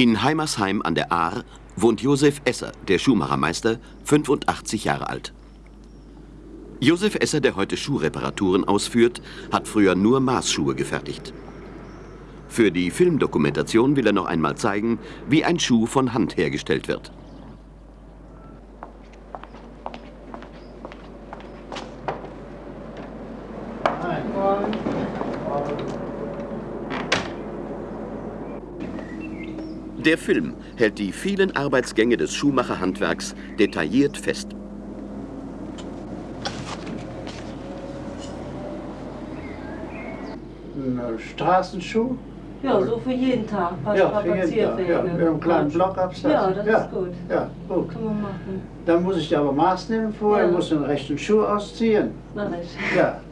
In Heimersheim an der Ahr wohnt Josef Esser, der Schuhmachermeister, 85 Jahre alt. Josef Esser, der heute Schuhreparaturen ausführt, hat früher nur Maßschuhe gefertigt. Für die Filmdokumentation will er noch einmal zeigen, wie ein Schuh von Hand hergestellt wird. Der Film hält die vielen Arbeitsgänge des Schuhmacherhandwerks detailliert fest. Ein Straßenschuh? Ja, so für jeden Tag. Paar ja, für jeden Tag. Ja, mit einem kleinen Blockabsatz. Ja, das ja. ist gut. Ja, gut. Kann man machen. Dann muss ich aber Maß nehmen vorher, Ja. muss den rechten Schuh ausziehen. Mach ich. Ja.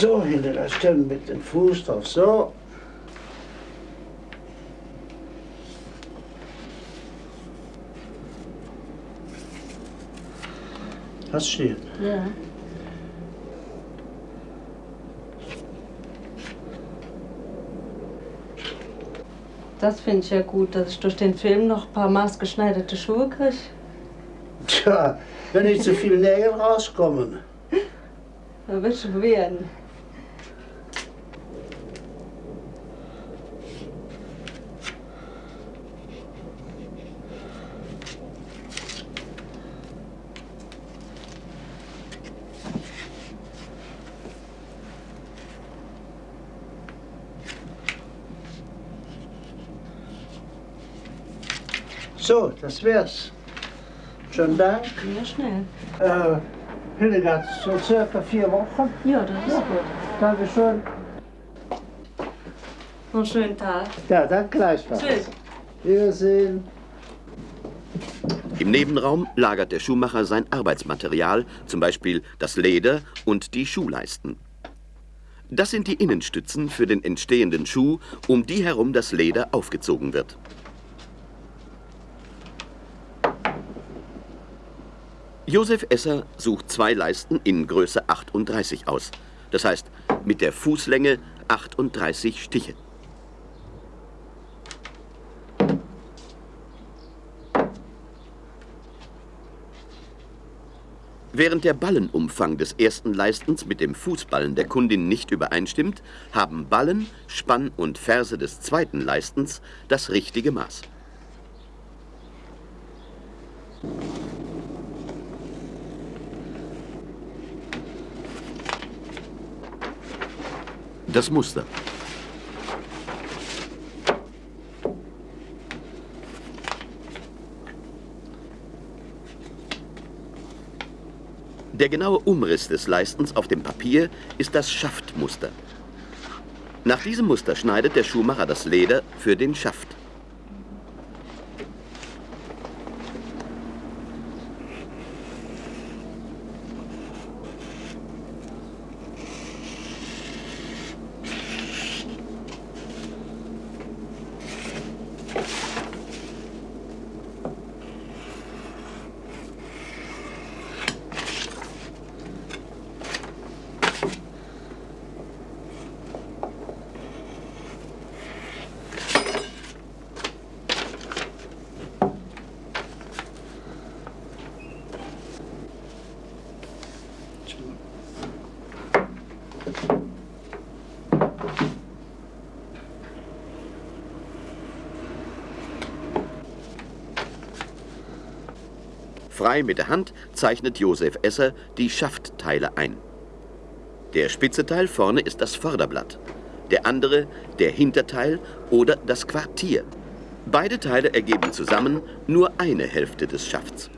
So, hinter der Stelle mit dem Fuß drauf, so. Hast stehen. Ja. Das finde ich ja gut, dass ich durch den Film noch ein paar maßgeschneiderte Schuhe kriege. Tja, wenn nicht zu viel Nägel rauskommen. Da wird schon So, das wär's. Schönen Dank. Ja, schnell. Äh, Hildegard, so circa vier Wochen. Ja, das ist gut. Dankeschön. Einen schönen Tag. Ja, dann gleichfalls. Tschüss. Wiedersehen. Im Nebenraum lagert der Schuhmacher sein Arbeitsmaterial, zum Beispiel das Leder und die Schuhleisten. Das sind die Innenstützen für den entstehenden Schuh, um die herum das Leder aufgezogen wird. Josef Esser sucht zwei Leisten in Größe 38 aus. Das heißt, mit der Fußlänge 38 Stiche. Während der Ballenumfang des ersten Leistens mit dem Fußballen der Kundin nicht übereinstimmt, haben Ballen, Spann und Ferse des zweiten Leistens das richtige Maß. Das Muster. Der genaue Umriss des Leistens auf dem Papier ist das Schaftmuster. Nach diesem Muster schneidet der Schuhmacher das Leder für den Schaft. Frei mit der Hand zeichnet Josef Esser die Schaftteile ein. Der spitze Teil vorne ist das Vorderblatt, der andere der Hinterteil oder das Quartier. Beide Teile ergeben zusammen nur eine Hälfte des Schafts.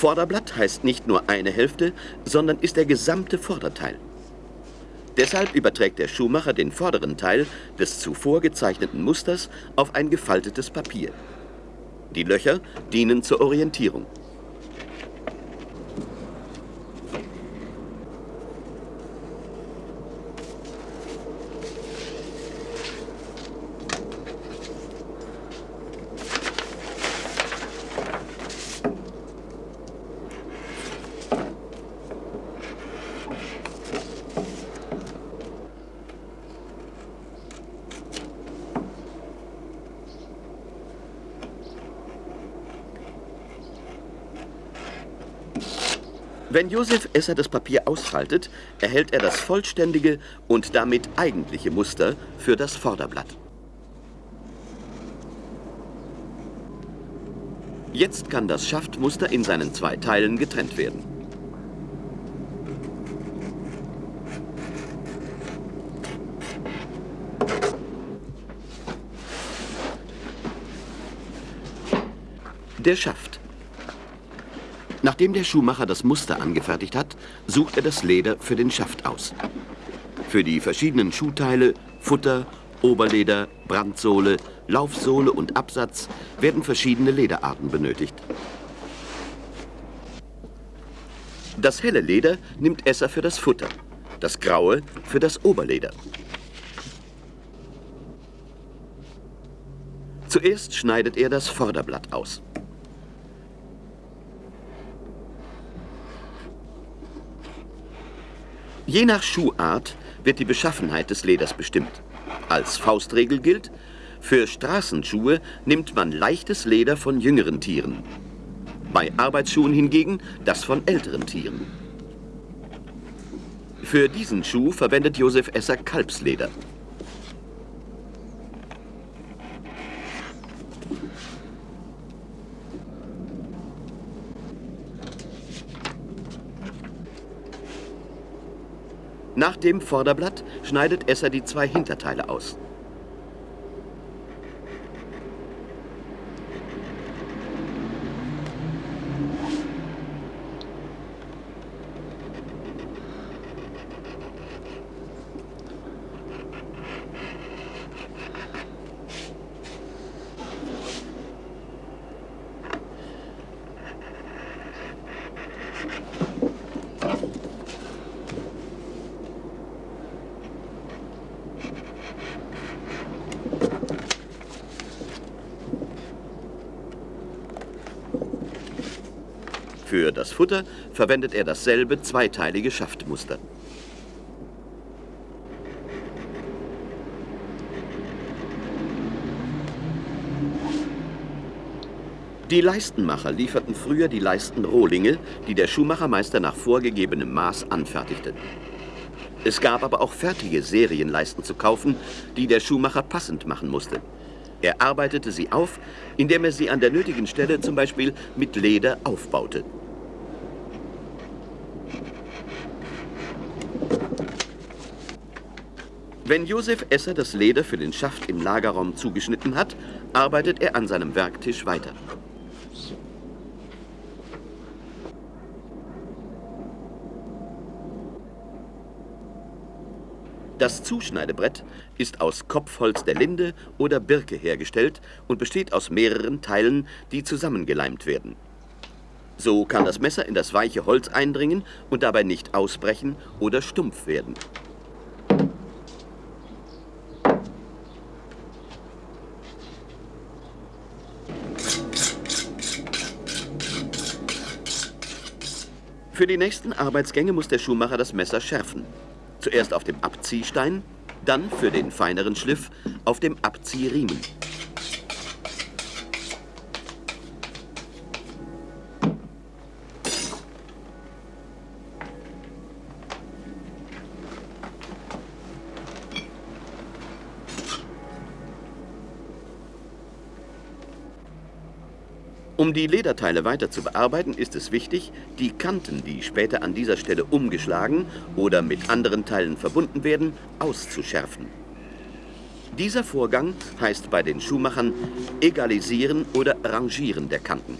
Vorderblatt heißt nicht nur eine Hälfte, sondern ist der gesamte Vorderteil. Deshalb überträgt der Schuhmacher den vorderen Teil des zuvor gezeichneten Musters auf ein gefaltetes Papier. Die Löcher dienen zur Orientierung. Josef Esser das Papier ausfaltet, erhält er das vollständige und damit eigentliche Muster für das Vorderblatt. Jetzt kann das Schaftmuster in seinen zwei Teilen getrennt werden. Der Schaft. Nachdem der Schuhmacher das Muster angefertigt hat, sucht er das Leder für den Schaft aus. Für die verschiedenen Schuhteile, Futter, Oberleder, Brandsohle, Laufsohle und Absatz werden verschiedene Lederarten benötigt. Das helle Leder nimmt Esser für das Futter, das graue für das Oberleder. Zuerst schneidet er das Vorderblatt aus. Je nach Schuhart wird die Beschaffenheit des Leders bestimmt. Als Faustregel gilt, für Straßenschuhe nimmt man leichtes Leder von jüngeren Tieren. Bei Arbeitsschuhen hingegen das von älteren Tieren. Für diesen Schuh verwendet Josef Esser Kalbsleder. Nach dem Vorderblatt schneidet Esser die zwei Hinterteile aus. Für das Futter verwendet er dasselbe zweiteilige Schaftmuster. Die Leistenmacher lieferten früher die Leistenrohlinge, die der Schuhmachermeister nach vorgegebenem Maß anfertigte. Es gab aber auch fertige Serienleisten zu kaufen, die der Schuhmacher passend machen musste. Er arbeitete sie auf, indem er sie an der nötigen Stelle zum Beispiel mit Leder aufbaute. Wenn Josef Esser das Leder für den Schaft im Lagerraum zugeschnitten hat, arbeitet er an seinem Werktisch weiter. Das Zuschneidebrett ist aus Kopfholz der Linde oder Birke hergestellt und besteht aus mehreren Teilen, die zusammengeleimt werden. So kann das Messer in das weiche Holz eindringen und dabei nicht ausbrechen oder stumpf werden. Für die nächsten Arbeitsgänge muss der Schuhmacher das Messer schärfen. Zuerst auf dem Abziehstein, dann für den feineren Schliff auf dem Abziehriemen. Um die Lederteile weiter zu bearbeiten, ist es wichtig, die Kanten, die später an dieser Stelle umgeschlagen oder mit anderen Teilen verbunden werden, auszuschärfen. Dieser Vorgang heißt bei den Schuhmachern Egalisieren oder Rangieren der Kanten.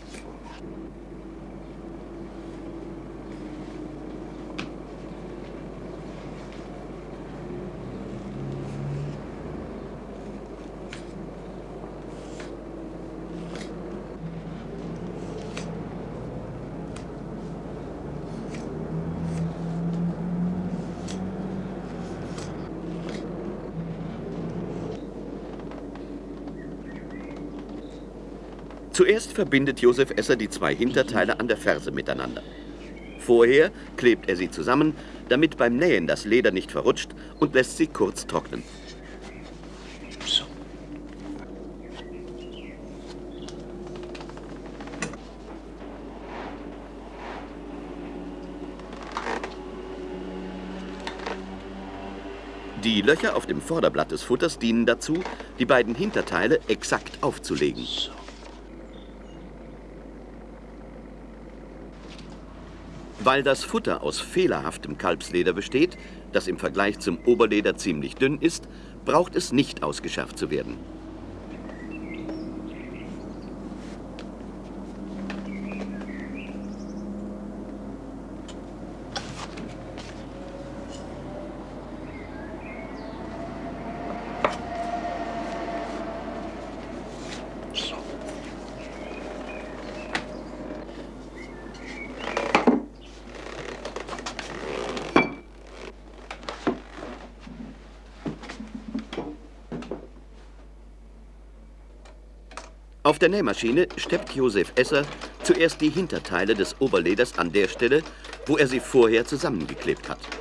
Zuerst verbindet Josef Esser die zwei Hinterteile an der Ferse miteinander. Vorher klebt er sie zusammen, damit beim Nähen das Leder nicht verrutscht und lässt sie kurz trocknen. Die Löcher auf dem Vorderblatt des Futters dienen dazu, die beiden Hinterteile exakt aufzulegen. So. Weil das Futter aus fehlerhaftem Kalbsleder besteht, das im Vergleich zum Oberleder ziemlich dünn ist, braucht es nicht ausgeschärft zu werden. Der Nähmaschine steppt Josef Esser zuerst die Hinterteile des Oberleders an der Stelle, wo er sie vorher zusammengeklebt hat.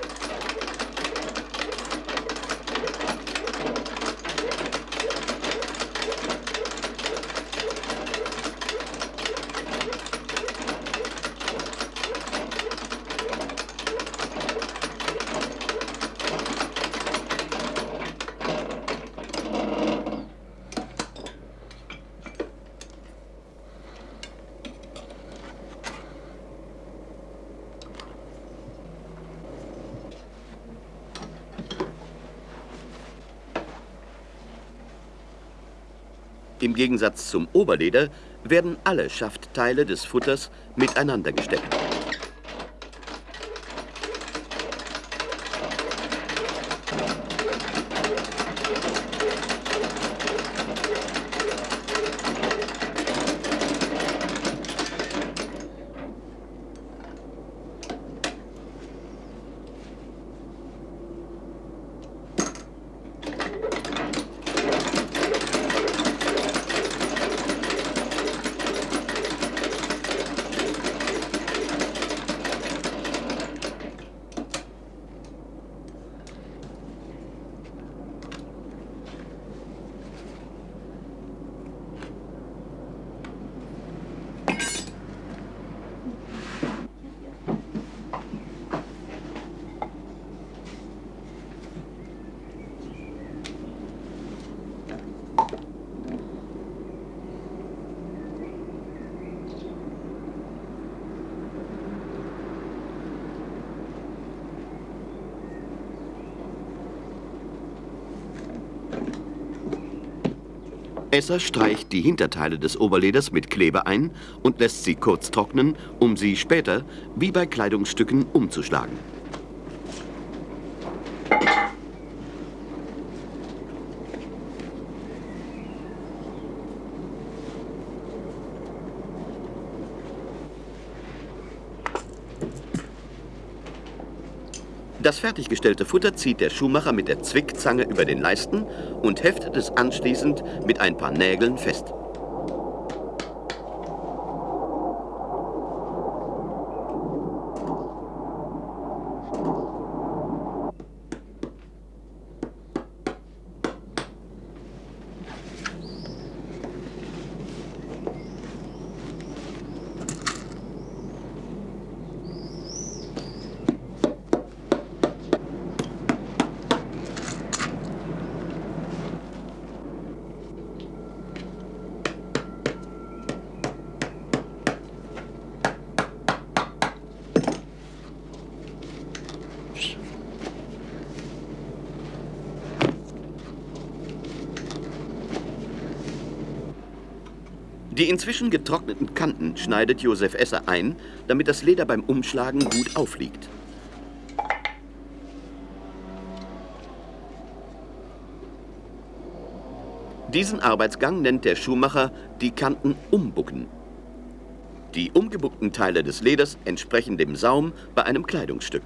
Gegensatz zum Oberleder werden alle Schaftteile des Futters miteinander gesteckt. Esser streicht die Hinterteile des Oberleders mit Kleber ein und lässt sie kurz trocknen, um sie später, wie bei Kleidungsstücken, umzuschlagen. Das fertiggestellte Futter zieht der Schuhmacher mit der Zwickzange über den Leisten und heftet es anschließend mit ein paar Nägeln fest. Die inzwischen getrockneten Kanten schneidet Josef Esser ein, damit das Leder beim Umschlagen gut aufliegt. Diesen Arbeitsgang nennt der Schuhmacher die Kanten umbucken. Die umgebuckten Teile des Leders entsprechen dem Saum bei einem Kleidungsstück.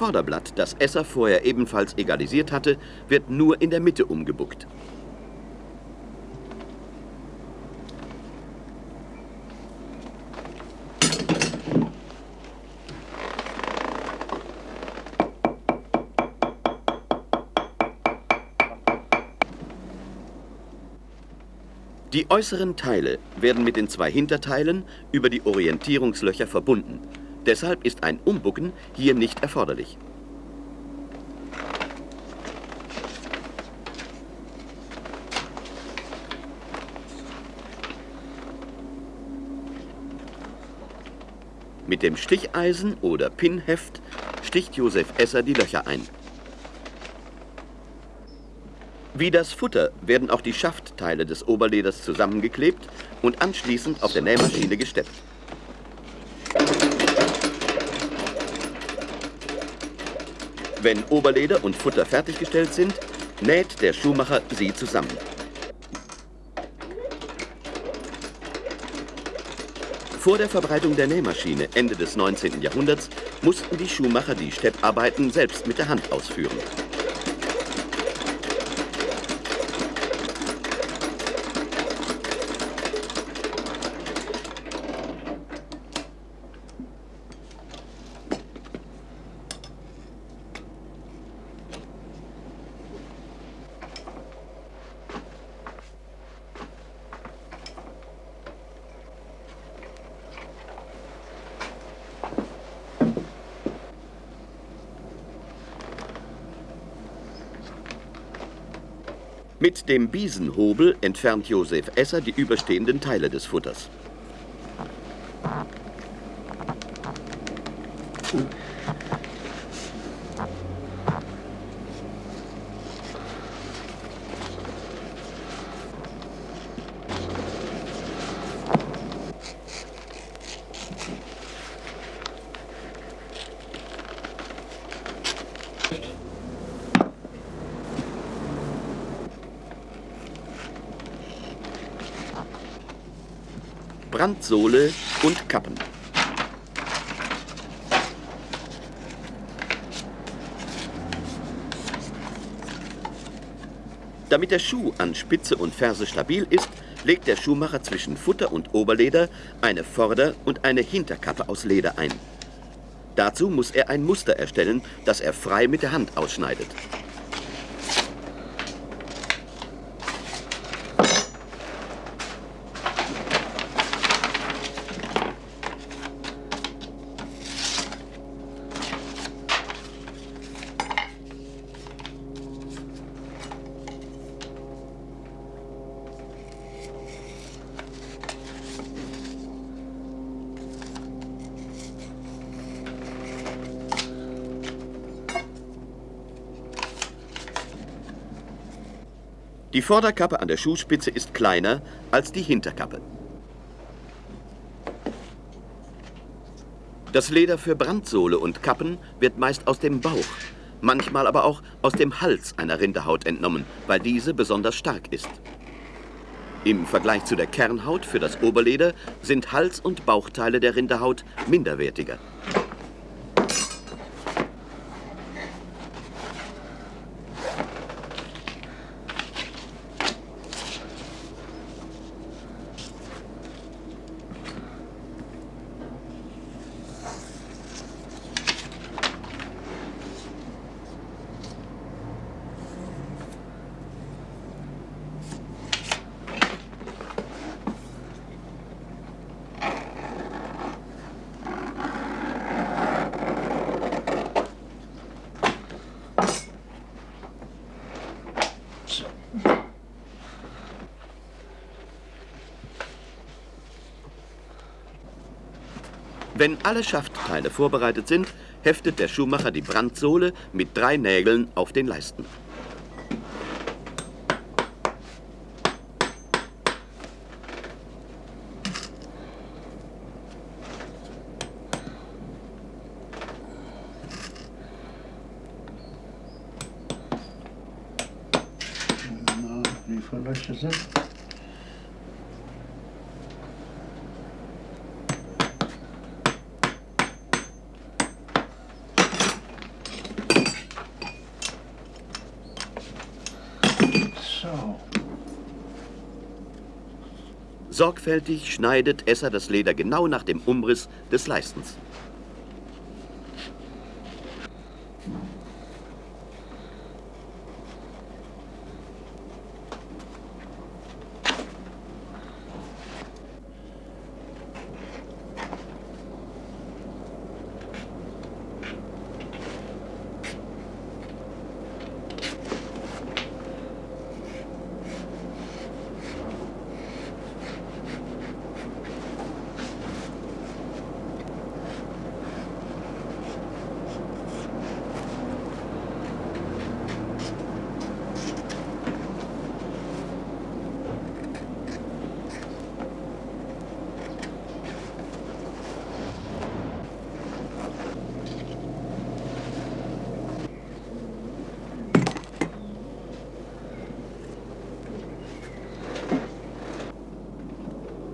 Vorderblatt, das Esser vorher ebenfalls egalisiert hatte, wird nur in der Mitte umgebuckt. Die äußeren Teile werden mit den zwei Hinterteilen über die Orientierungslöcher verbunden. Deshalb ist ein Umbucken hier nicht erforderlich. Mit dem Sticheisen oder Pinheft sticht Josef Esser die Löcher ein. Wie das Futter werden auch die Schaftteile des Oberleders zusammengeklebt und anschließend auf der Nähmaschine gesteppt. Wenn Oberleder und Futter fertiggestellt sind, näht der Schuhmacher sie zusammen. Vor der Verbreitung der Nähmaschine Ende des 19. Jahrhunderts mussten die Schuhmacher die Stepparbeiten selbst mit der Hand ausführen. Mit dem Biesenhobel entfernt Josef Esser die überstehenden Teile des Futters. Brandsohle und Kappen. Damit der Schuh an Spitze und Ferse stabil ist, legt der Schuhmacher zwischen Futter und Oberleder eine Vorder- und eine Hinterkappe aus Leder ein. Dazu muss er ein Muster erstellen, das er frei mit der Hand ausschneidet. Vorderkappe an der Schuhspitze ist kleiner als die Hinterkappe. Das Leder für Brandsohle und Kappen wird meist aus dem Bauch, manchmal aber auch aus dem Hals einer Rinderhaut entnommen, weil diese besonders stark ist. Im Vergleich zu der Kernhaut für das Oberleder sind Hals- und Bauchteile der Rinderhaut minderwertiger. Wenn alle Schaftteile vorbereitet sind, heftet der Schuhmacher die Brandsohle mit drei Nägeln auf den Leisten. Wie sind? Sorgfältig schneidet Esser das Leder genau nach dem Umriss des Leistens.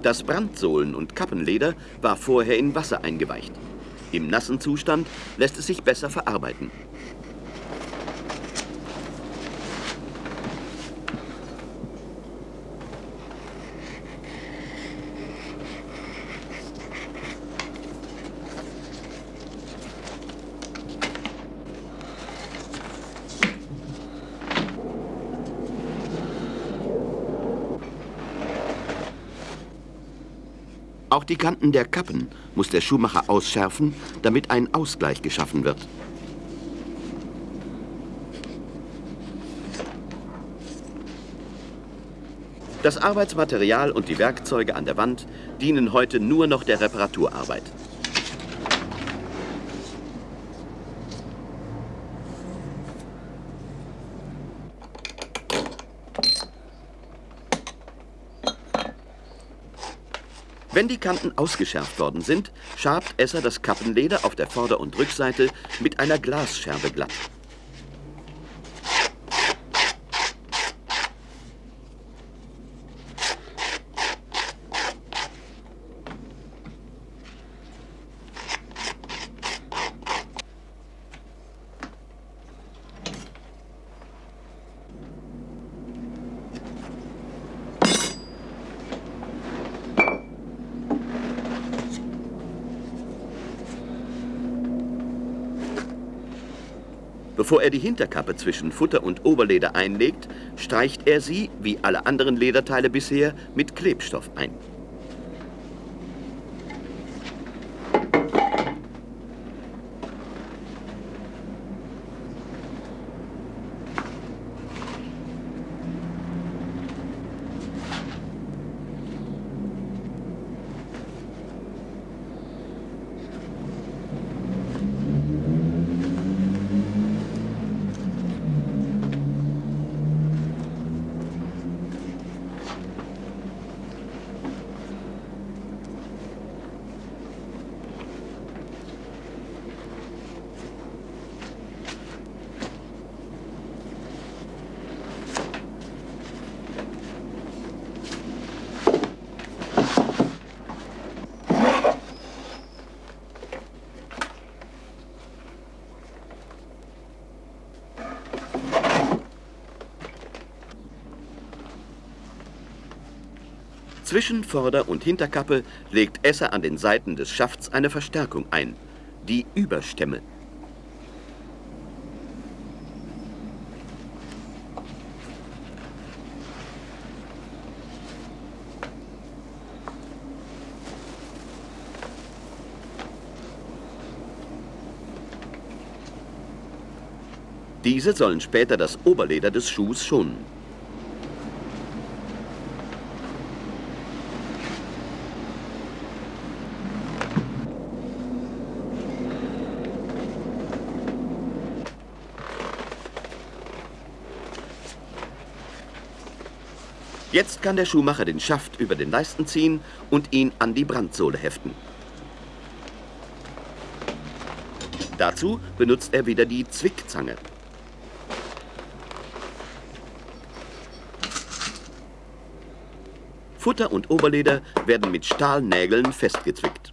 Das Brandsohlen- und Kappenleder war vorher in Wasser eingeweicht. Im nassen Zustand lässt es sich besser verarbeiten. Kanten der Kappen muss der Schuhmacher ausschärfen, damit ein Ausgleich geschaffen wird. Das Arbeitsmaterial und die Werkzeuge an der Wand dienen heute nur noch der Reparaturarbeit. Wenn die Kanten ausgeschärft worden sind, schabt Esser das Kappenleder auf der Vorder- und Rückseite mit einer Glasscherbe glatt. Bevor er die Hinterkappe zwischen Futter und Oberleder einlegt, streicht er sie, wie alle anderen Lederteile bisher, mit Klebstoff ein. Zwischen Vorder- und Hinterkappe legt Esser an den Seiten des Schafts eine Verstärkung ein, die Überstämme. Diese sollen später das Oberleder des Schuhs schonen. Jetzt kann der Schuhmacher den Schaft über den Leisten ziehen und ihn an die Brandsohle heften. Dazu benutzt er wieder die Zwickzange. Futter und Oberleder werden mit Stahlnägeln festgezwickt.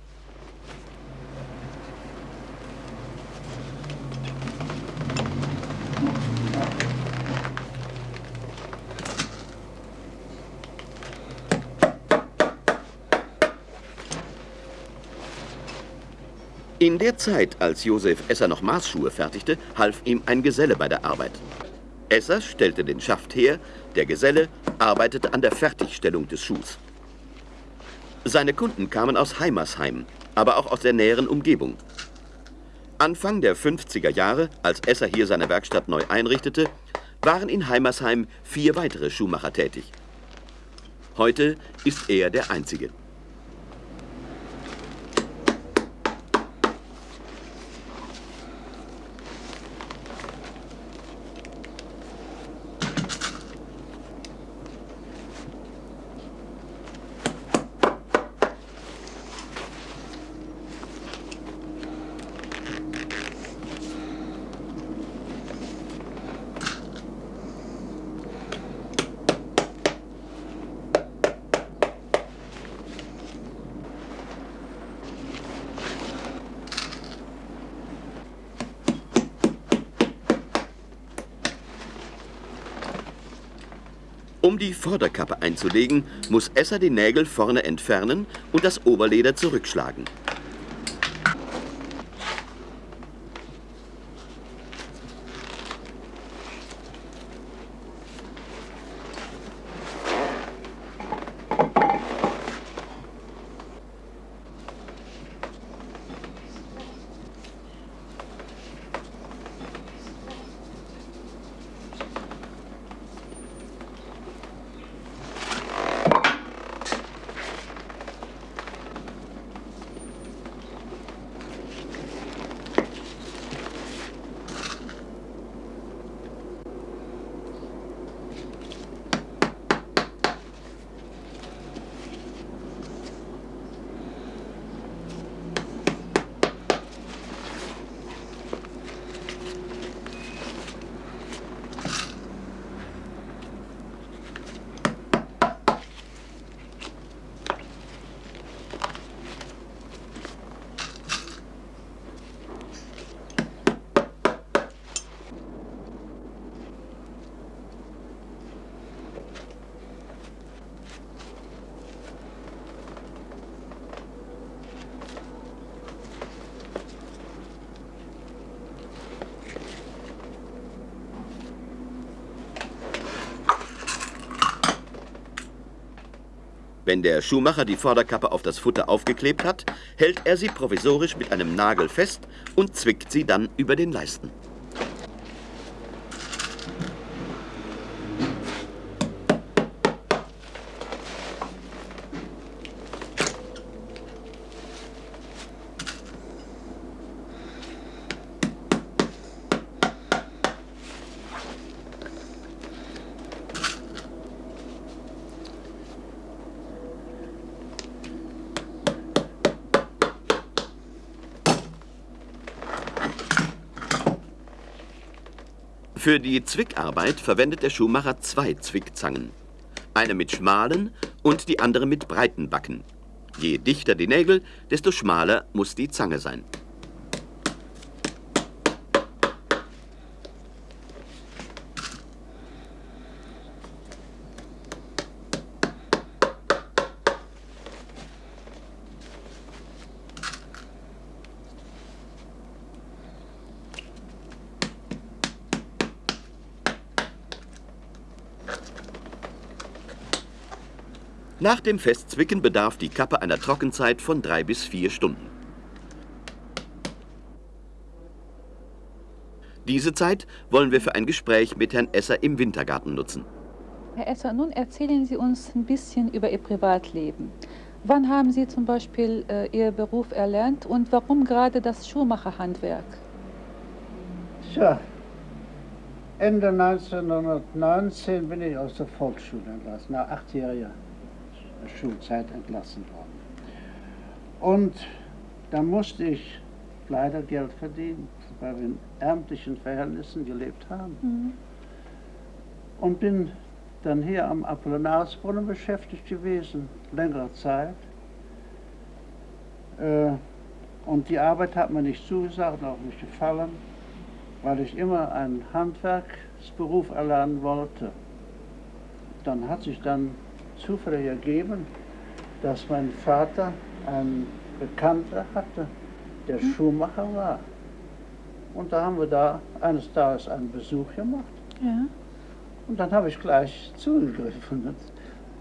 In der Zeit, als Josef Esser noch Maßschuhe fertigte, half ihm ein Geselle bei der Arbeit. Esser stellte den Schaft her, der Geselle arbeitete an der Fertigstellung des Schuhs. Seine Kunden kamen aus Heimersheim, aber auch aus der näheren Umgebung. Anfang der 50er Jahre, als Esser hier seine Werkstatt neu einrichtete, waren in Heimersheim vier weitere Schuhmacher tätig. Heute ist er der Einzige. Um die Vorderkappe einzulegen, muss Esser die Nägel vorne entfernen und das Oberleder zurückschlagen. Wenn der Schuhmacher die Vorderkappe auf das Futter aufgeklebt hat, hält er sie provisorisch mit einem Nagel fest und zwickt sie dann über den Leisten. Für die Zwickarbeit verwendet der Schuhmacher zwei Zwickzangen. Eine mit schmalen und die andere mit breiten Backen. Je dichter die Nägel, desto schmaler muss die Zange sein. Nach dem Festzwicken bedarf die Kappe einer Trockenzeit von drei bis vier Stunden. Diese Zeit wollen wir für ein Gespräch mit Herrn Esser im Wintergarten nutzen. Herr Esser, nun erzählen Sie uns ein bisschen über Ihr Privatleben. Wann haben Sie zum Beispiel äh, Ihr Beruf erlernt und warum gerade das Schuhmacherhandwerk? Tja, Ende 1919 bin ich aus der Volksschule entlassen, nach achtjähriger Schulzeit entlassen worden. Und da musste ich leider Geld verdienen, weil wir in ärmlichen Verhältnissen gelebt haben. Mhm. Und bin dann hier am Apollinarsbrunnen beschäftigt gewesen, längere Zeit. Äh, und die Arbeit hat mir nicht zugesagt, auch nicht gefallen, weil ich immer einen Handwerksberuf erlernen wollte. Dann hat sich dann zufällig ergeben, dass mein Vater einen Bekannter hatte, der Schuhmacher war. Und da haben wir da eines Tages einen Besuch gemacht. Ja. Und dann habe ich gleich zugegriffen und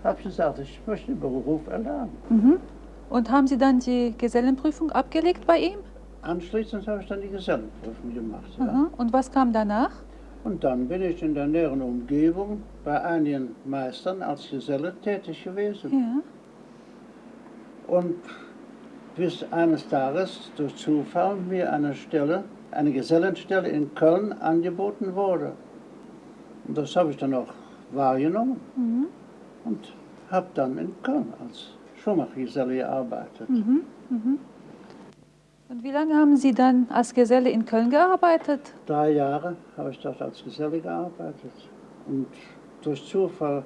habe gesagt, ich möchte den Beruf erlernen. Mhm. Und haben Sie dann die Gesellenprüfung abgelegt bei ihm? Anschließend habe ich dann die Gesellenprüfung gemacht. Ja. Aha. Und was kam danach? Und dann bin ich in der näheren Umgebung bei einigen Meistern als Geselle tätig gewesen. Ja. Und bis eines Tages durch Zufall mir eine Stelle, eine Gesellenstelle in Köln angeboten wurde. Und das habe ich dann auch wahrgenommen Mhm. und habe dann in Köln als Schuhmachergeselle gearbeitet. Mhm. Mhm. Und wie lange haben Sie dann als Geselle in Köln gearbeitet? Drei Jahre habe ich dort als Geselle gearbeitet. Und durch Zufall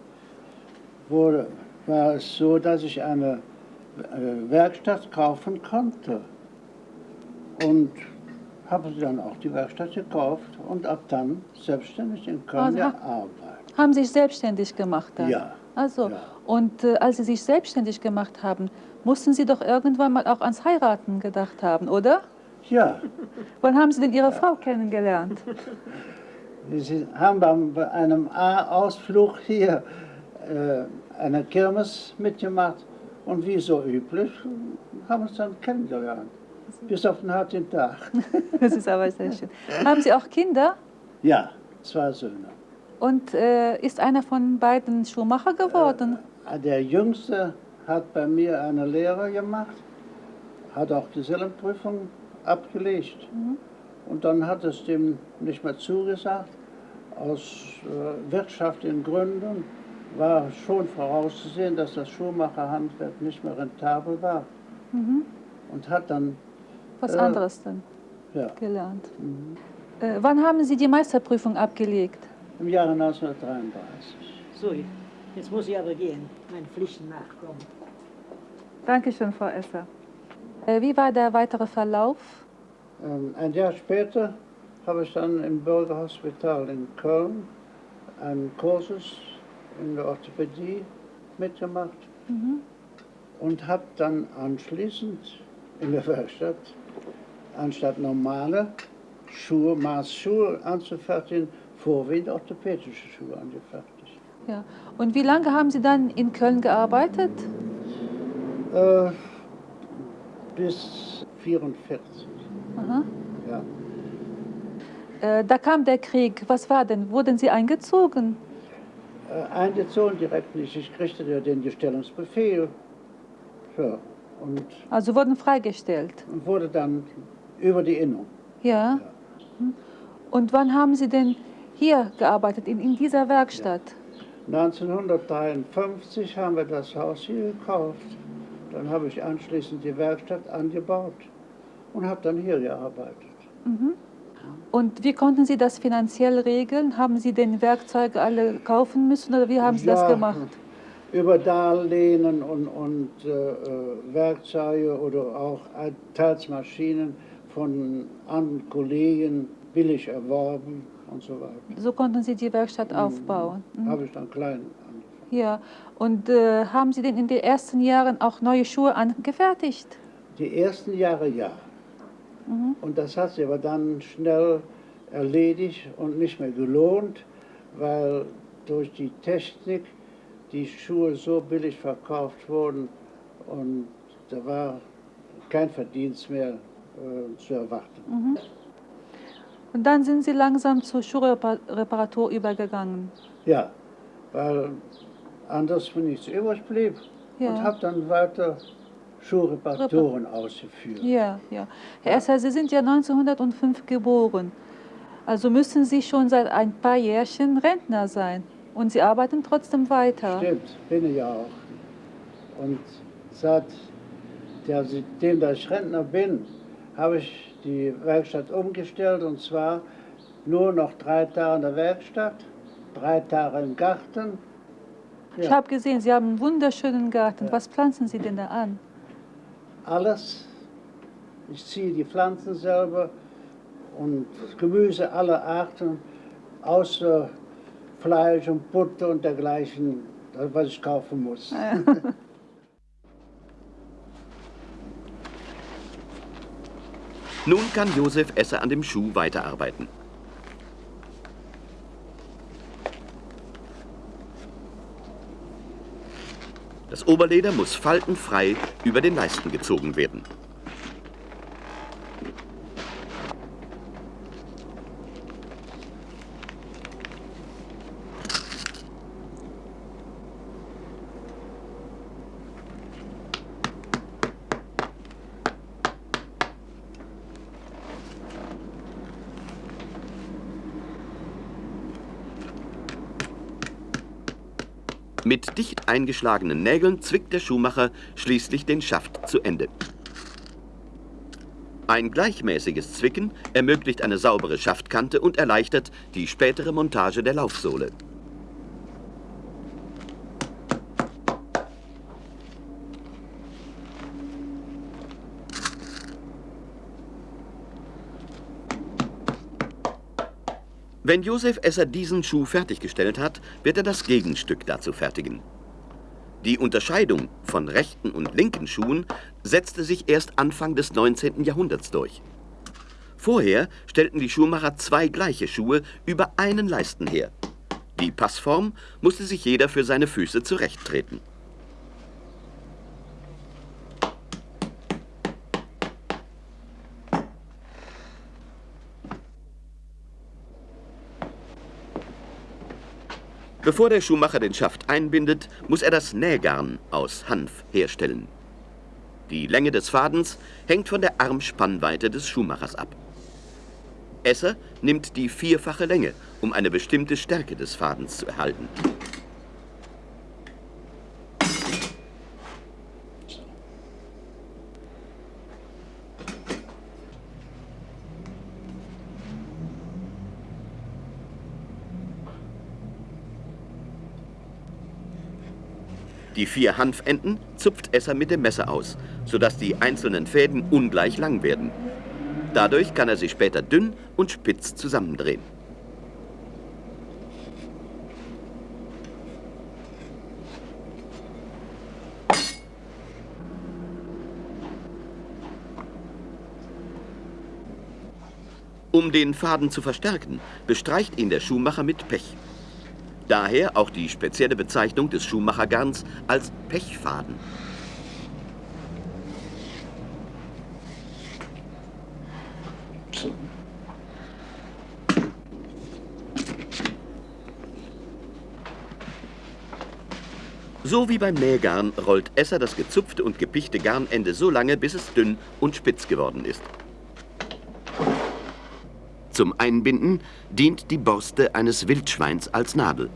wurde, war es so, dass ich eine Werkstatt kaufen konnte. Und habe dann auch die Werkstatt gekauft und ab dann selbstständig in Köln Also gearbeitet. Haben Sie sich selbstständig gemacht dann? Ja. Also, Ja. und äh, als Sie sich selbstständig gemacht haben, mussten Sie doch irgendwann mal auch ans Heiraten gedacht haben, oder? Ja, Wann haben Sie denn Ihre Frau kennengelernt? Sie haben bei einem A-Ausflug hier äh, eine Kirmes mitgemacht und wie so üblich haben uns dann kennengelernt. Bis auf den harten Tag. Das ist aber sehr schön. Haben Sie auch Kinder? Ja, zwei Söhne. Und äh, ist einer von beiden Schuhmacher geworden? Der Jüngste hat bei mir eine Lehre gemacht, hat auch Gesellenprüfung abgelegt. Und dann hat es dem nicht mehr zugesagt. Aus äh, wirtschaftlichen Gründen war schon vorauszusehen, dass das Schuhmacherhandwerk nicht mehr rentabel war. Mhm. Und hat dann, Was Äh, anderes dann ja, gelernt. Äh, wann haben Sie die Meisterprüfung abgelegt? Im Jahre 1933. So, jetzt muss ich aber gehen, meinen Pflichten nachkommen. Dankeschön, Frau Esser. Äh, wie war der weitere Verlauf? Ähm, ein Jahr später habe ich dann im Bürgerhospital in Köln einen Kursus in der Orthopädie mitgemacht und habe dann anschließend in der Werkstatt, anstatt normale Schuhe, Maßschuhe anzufertigen, vorwiegend orthopädische Schuhe angefertigt. Ja. Und wie lange haben Sie dann in Köln gearbeitet? Äh, bis 44. Aha. Ja. Äh, da kam der Krieg. Was war denn? Wurden Sie eingezogen? Äh, eingezogen direkt nicht. Ich kriegte ja den Gestellungsbefehl. Ja. Und Also wurden freigestellt. wurde dann über die Innung. Ja. Mhm. Und wann haben Sie denn hier gearbeitet, in, in dieser Werkstatt? 1953 haben wir das Haus hier gekauft. Dann habe ich anschließend die Werkstatt angebaut und habe dann hier gearbeitet. Und wie konnten Sie das finanziell regeln? Haben Sie den Werkzeuge alle kaufen müssen oder wie haben Sie das Ja, gemacht? Über Darlehen und, und äh, Werkzeuge oder auch äh, teils Maschinen von anderen Kollegen billig erworben und so weiter. So konnten Sie die Werkstatt aufbauen. Mhm. Habe ich dann klein angefangen. Ja. Und äh, haben Sie denn in den ersten Jahren auch neue Schuhe angefertigt? Die ersten Jahre ja. Mhm. Und das hat sich aber dann schnell erledigt und nicht mehr gelohnt, weil durch die Technik die Schuhe so billig verkauft wurden und da war kein Verdienst mehr äh, zu erwarten. Mhm. Und dann sind Sie langsam zur Schuhreparatur übergegangen. Ja, weil anders mir nichts übrig blieb Ja. und habe dann weiter Schuhreparaturen ausgeführt. Ja, ja. Herr Esser, Sie sind ja 1905 geboren. Also müssen Sie schon seit ein paar Jährchen Rentner sein. Und Sie arbeiten trotzdem weiter. Stimmt, bin ich ja auch. Und seitdem dass ich Rentner bin, habe ich die Werkstatt umgestellt und zwar nur noch drei Tage in der Werkstatt, drei Tage im Garten. Ich Ja. habe gesehen, Sie haben einen wunderschönen Garten. Was pflanzen Sie denn da an? Alles. Ich ziehe die Pflanzen selber und Gemüse aller Arten, außer Fleisch und Butter und dergleichen, was ich kaufen muss. Nun kann Josef Esser an dem Schuh weiterarbeiten. Das Oberleder muss faltenfrei über den Leisten gezogen werden. Eingeschlagenen Nägeln zwickt der Schuhmacher schließlich den Schaft zu Ende. Ein gleichmäßiges Zwicken ermöglicht eine saubere Schaftkante und erleichtert die spätere Montage der Laufsohle. Wenn Josef Esser diesen Schuh fertiggestellt hat, wird er das Gegenstück dazu fertigen. Die Unterscheidung von rechten und linken Schuhen setzte sich erst Anfang des 19. Jahrhunderts durch. Vorher stellten die Schuhmacher zwei gleiche Schuhe über einen Leisten her. Die Passform musste sich jeder für seine Füße zurechttreten. Bevor der Schuhmacher den Schaft einbindet, muss er das Nähgarn aus Hanf herstellen. Die Länge des Fadens hängt von der Armspannweite des Schuhmachers ab. Esser nimmt die vierfache Länge, um eine bestimmte Stärke des Fadens zu erhalten. Die vier Hanfenden zupft Esser mit dem Messer aus, sodass die einzelnen Fäden ungleich lang werden. Dadurch kann er sie später dünn und spitz zusammendrehen. Um den Faden zu verstärken, bestreicht ihn der Schuhmacher mit Pech. Daher auch die spezielle Bezeichnung des Schuhmachergarns als Pechfaden. So wie beim Nähgarn rollt Esser das gezupfte und gepichte Garnende so lange, bis es dünn und spitz geworden ist. Zum Einbinden dient die Borste eines Wildschweins als Nadel.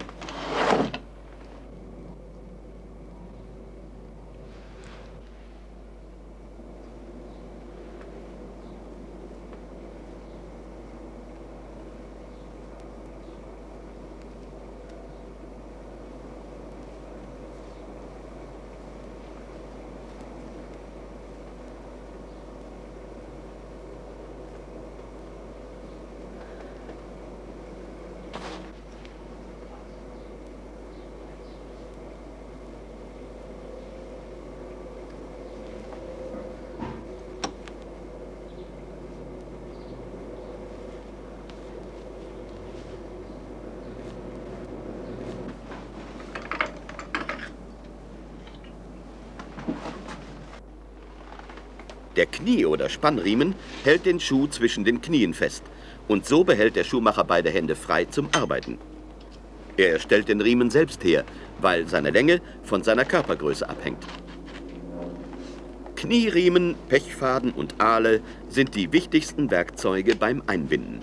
Knie- oder Spannriemen hält den Schuh zwischen den Knien fest und so behält der Schuhmacher beide Hände frei zum Arbeiten. Er stellt den Riemen selbst her, weil seine Länge von seiner Körpergröße abhängt. Knieriemen, Pechfaden und Ahle sind die wichtigsten Werkzeuge beim Einbinden.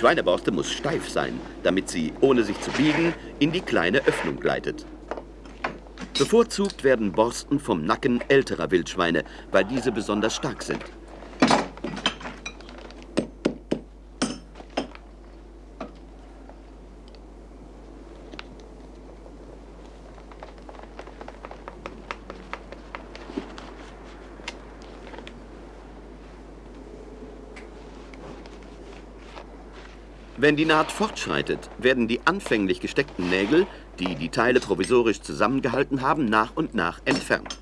Schweineborste muss steif sein, damit sie, ohne sich zu biegen, in die kleine Öffnung gleitet. Bevorzugt werden Borsten vom Nacken älterer Wildschweine, weil diese besonders stark sind. Wenn die Naht fortschreitet, werden die anfänglich gesteckten Nägel, die die Teile provisorisch zusammengehalten haben, nach und nach entfernt.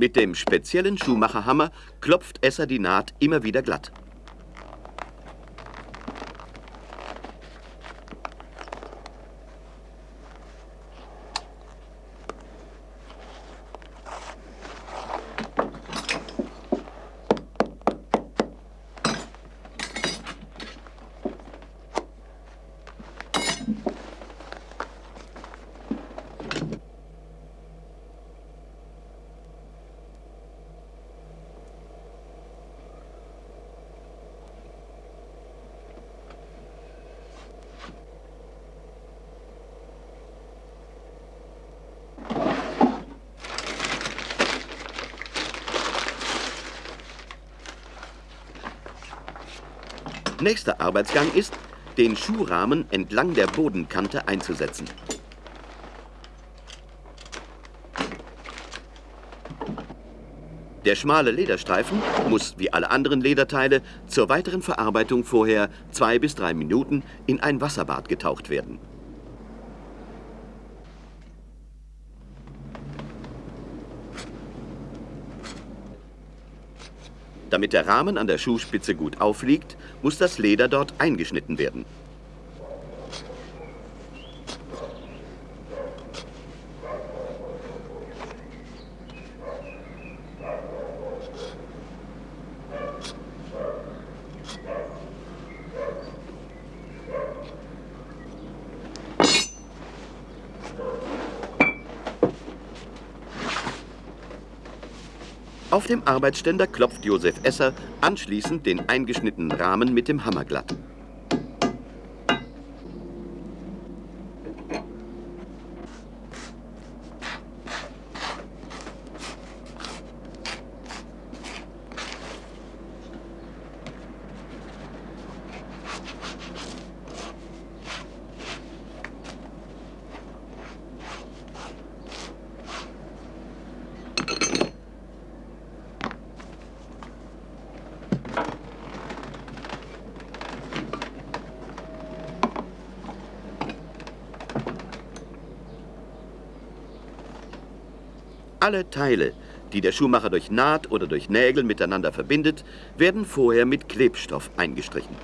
Mit dem speziellen Schuhmacherhammer klopft Esser die Naht immer wieder glatt. Nächster Arbeitsgang ist, den Schuhrahmen entlang der Bodenkante einzusetzen. Der schmale Lederstreifen muss, wie alle anderen Lederteile, zur weiteren Verarbeitung vorher zwei bis drei Minuten in ein Wasserbad getaucht werden. Damit der Rahmen an der Schuhspitze gut aufliegt, muss das Leder dort eingeschnitten werden. Dem Arbeitsständer klopft Josef Esser anschließend den eingeschnittenen Rahmen mit dem Hammer glatt. Alle Teile, die der Schuhmacher durch Naht oder durch Nägel miteinander verbindet, werden vorher mit Klebstoff eingestrichen.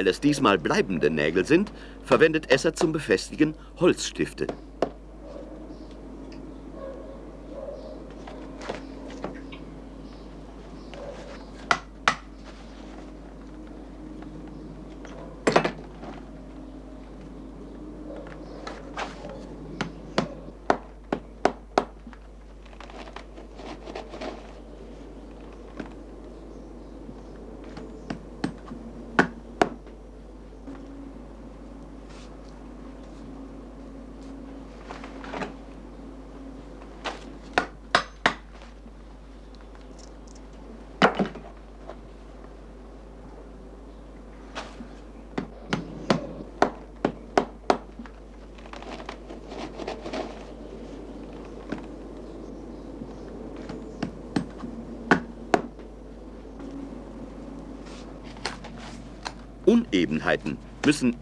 Weil es diesmal bleibende Nägel sind, verwendet Esser zum Befestigen Holzstifte.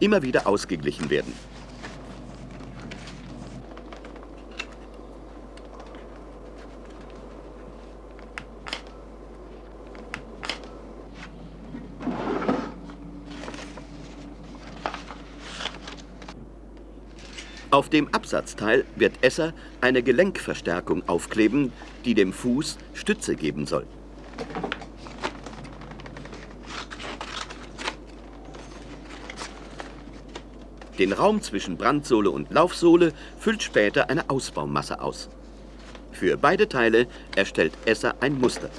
Immer wieder ausgeglichen werden. Auf dem Absatzteil wird Esser eine Gelenkverstärkung aufkleben, die dem Fuß Stütze geben soll. Den Raum zwischen Brandsohle und Laufsohle füllt später eine Ausbaumasse aus. Für beide Teile erstellt Esser ein Muster.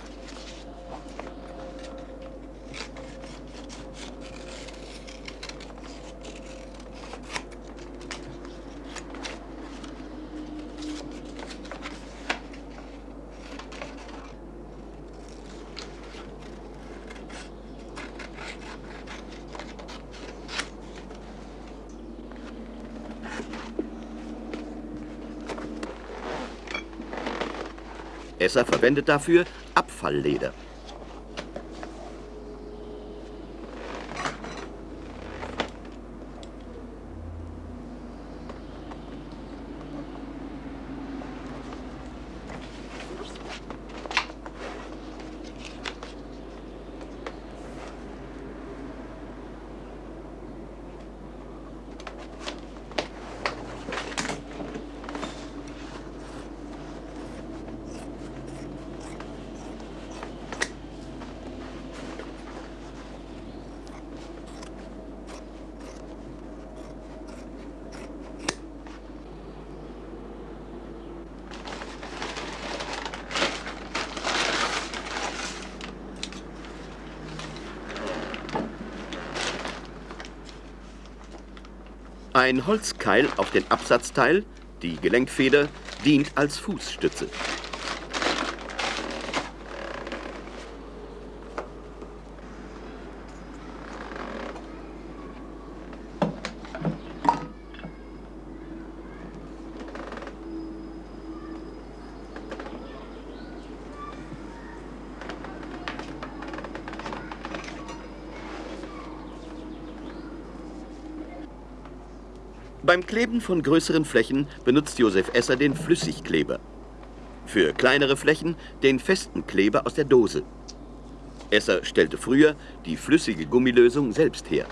Esser verwendet dafür Abfallleder. Ein Holzkeil auf den Absatzteil, die Gelenkfeder, dient als Fußstütze. Kleben von größeren Flächen benutzt Josef Esser den Flüssigkleber. Für kleinere Flächen den festen Kleber aus der Dose. Esser stellte früher die flüssige Gummilösung selbst her.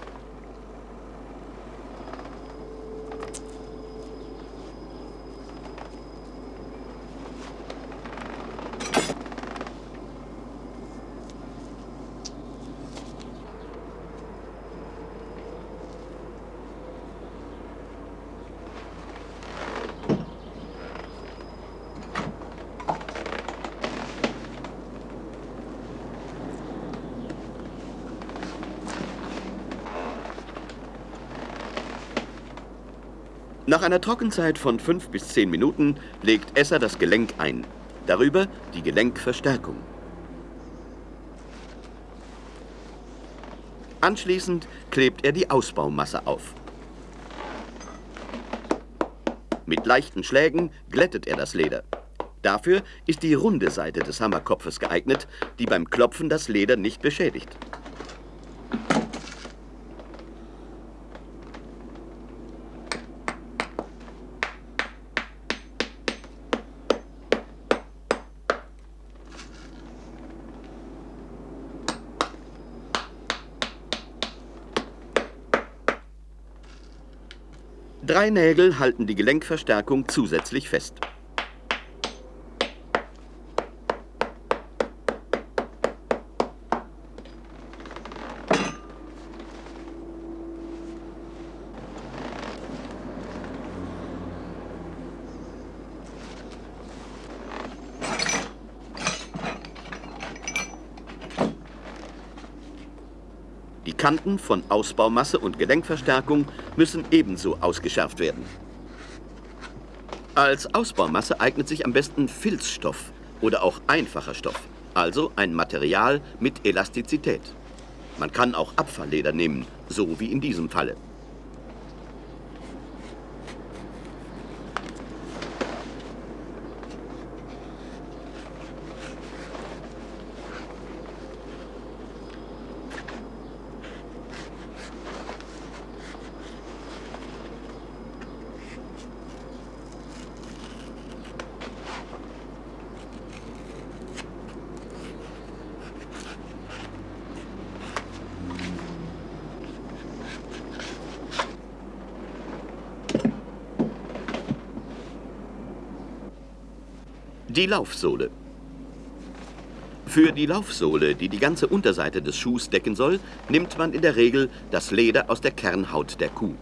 Nach einer Trockenzeit von 5 bis 10 Minuten legt Esser das Gelenk ein. Darüber die Gelenkverstärkung. Anschließend klebt er die Ausbaumasse auf. Mit leichten Schlägen glättet er das Leder. Dafür ist die runde Seite des Hammerkopfes geeignet, die beim Klopfen das Leder nicht beschädigt. Drei Nägel halten die Gelenkverstärkung zusätzlich fest. Kanten von Ausbaumasse und Gelenkverstärkung müssen ebenso ausgeschärft werden. Als Ausbaumasse eignet sich am besten Filzstoff oder auch einfacher Stoff, also ein Material mit Elastizität. Man kann auch Abfallleder nehmen, so wie in diesem Falle. Die Laufsohle. Für die Laufsohle, die die ganze Unterseite des Schuhs decken soll, nimmt man in der Regel das Leder aus der Kernhaut der Kuh.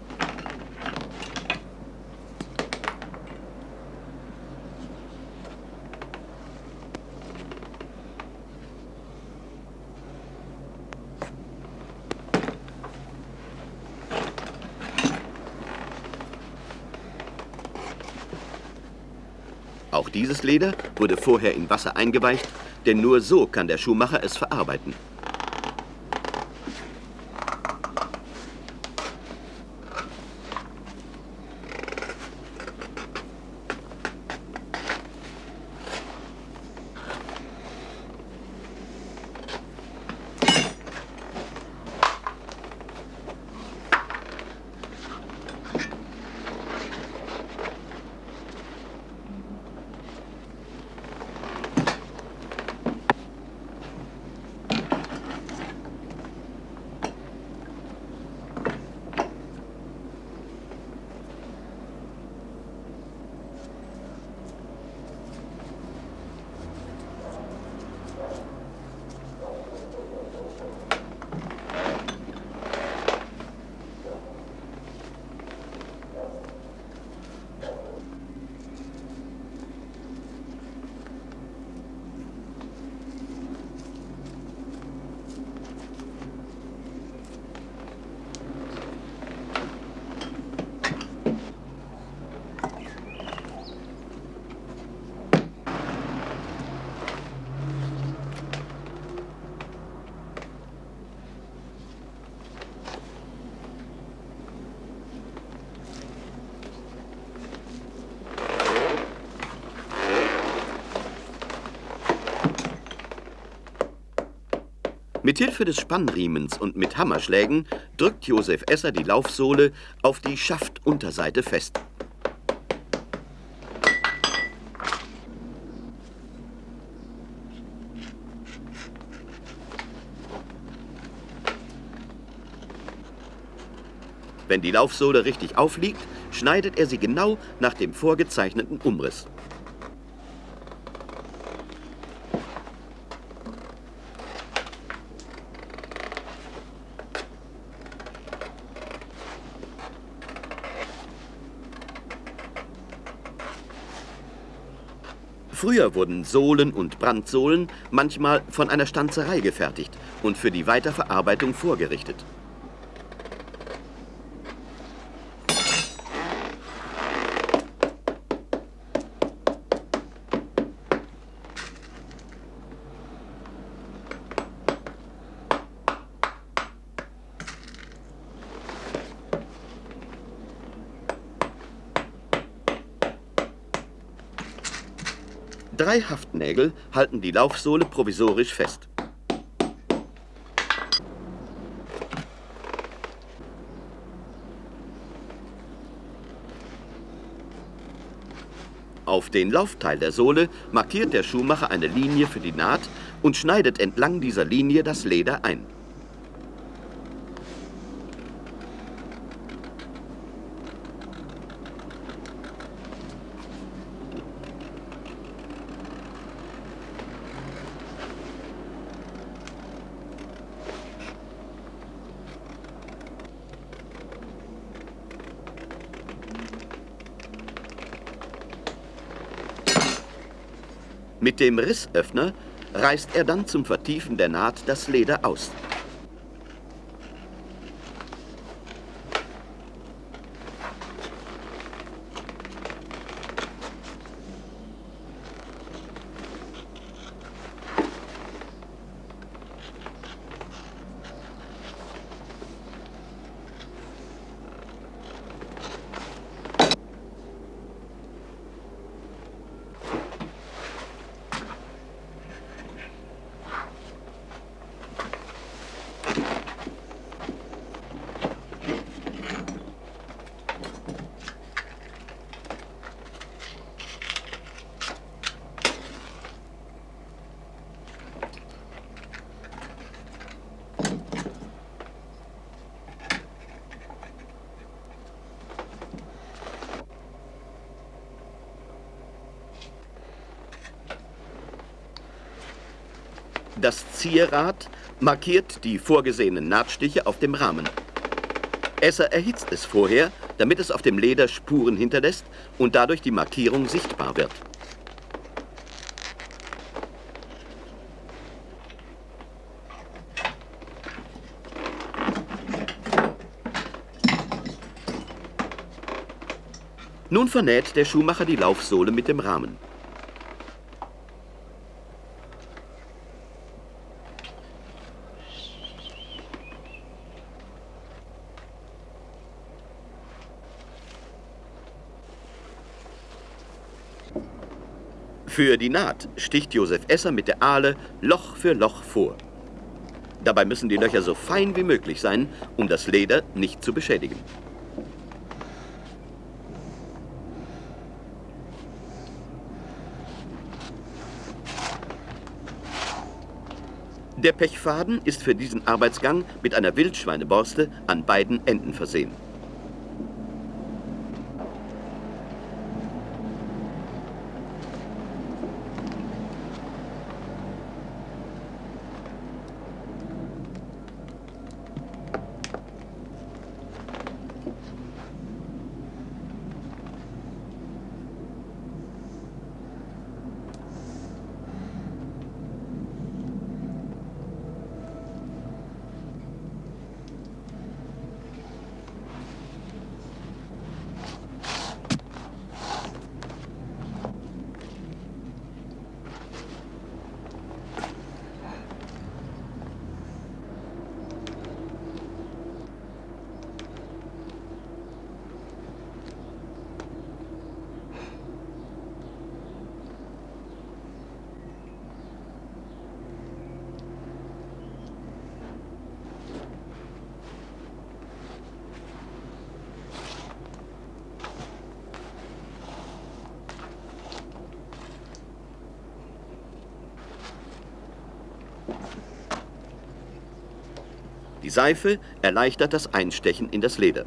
Auch dieses Leder wurde vorher in Wasser eingeweicht, denn nur so kann der Schuhmacher es verarbeiten. Mit Hilfe des Spannriemens und mit Hammerschlägen drückt Josef Esser die Laufsohle auf die Schaftunterseite fest. Wenn die Laufsohle richtig aufliegt, schneidet er sie genau nach dem vorgezeichneten Umriss. Früher wurden Sohlen und Brandsohlen manchmal von einer Stanzerei gefertigt und für die Weiterverarbeitung vorgerichtet. Drei Haftnägel halten die Laufsohle provisorisch fest. Auf den Laufteil der Sohle markiert der Schuhmacher eine Linie für die Naht und schneidet entlang dieser Linie das Leder ein. Mit dem Rissöffner reißt er dann zum Vertiefen der Naht das Leder aus. Das Zierrad markiert die vorgesehenen Nahtstiche auf dem Rahmen. Esser erhitzt es vorher, damit es auf dem Leder Spuren hinterlässt und dadurch die Markierung sichtbar wird. Nun vernäht der Schuhmacher die Laufsohle mit dem Rahmen. Für die Naht sticht Josef Esser mit der Ahle Loch für Loch vor. Dabei müssen die Löcher so fein wie möglich sein, um das Leder nicht zu beschädigen. Der Pechfaden ist für diesen Arbeitsgang mit einer Wildschweineborste an beiden Enden versehen. Die Seife erleichtert das Einstechen in das Leder.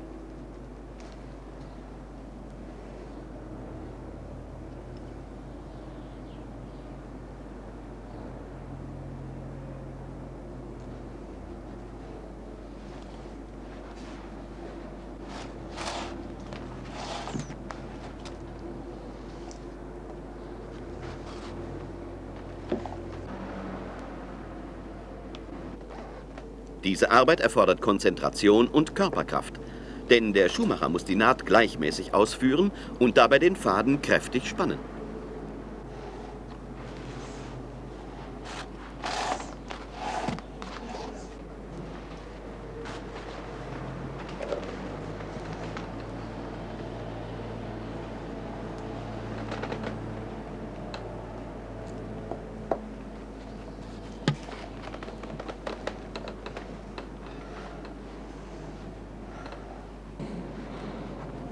Diese Arbeit erfordert Konzentration und Körperkraft. Denn der Schuhmacher muss die Naht gleichmäßig ausführen und dabei den Faden kräftig spannen.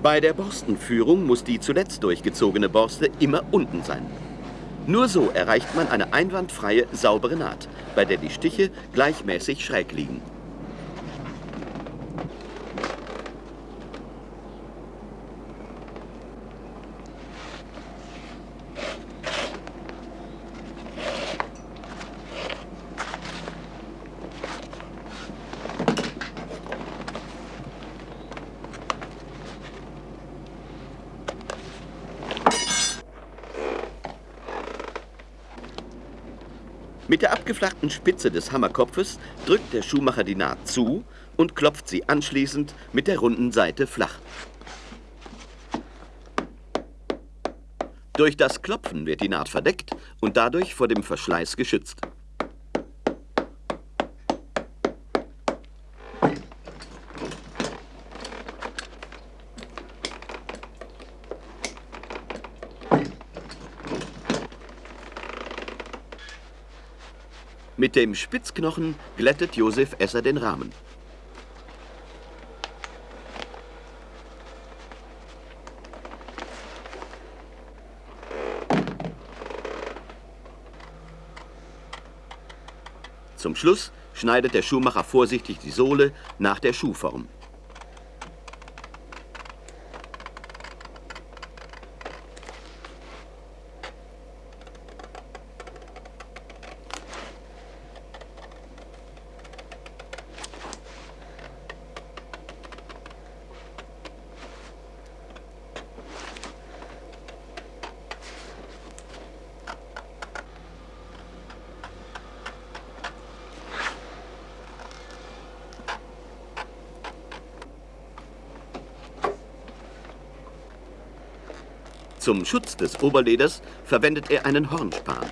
Bei der Borstenführung muss die zuletzt durchgezogene Borste immer unten sein. Nur so erreicht man eine einwandfreie, saubere Naht, bei der die Stiche gleichmäßig schräg liegen. Mit der abgeflachten Spitze des Hammerkopfes drückt der Schuhmacher die Naht zu und klopft sie anschließend mit der runden Seite flach. Durch das Klopfen wird die Naht verdeckt und dadurch vor dem Verschleiß geschützt. Mit dem Spitzknochen glättet Josef Esser den Rahmen. Zum Schluss schneidet der Schuhmacher vorsichtig die Sohle nach der Schuhform. Zum Schutz des Oberleders verwendet er einen Hornspan.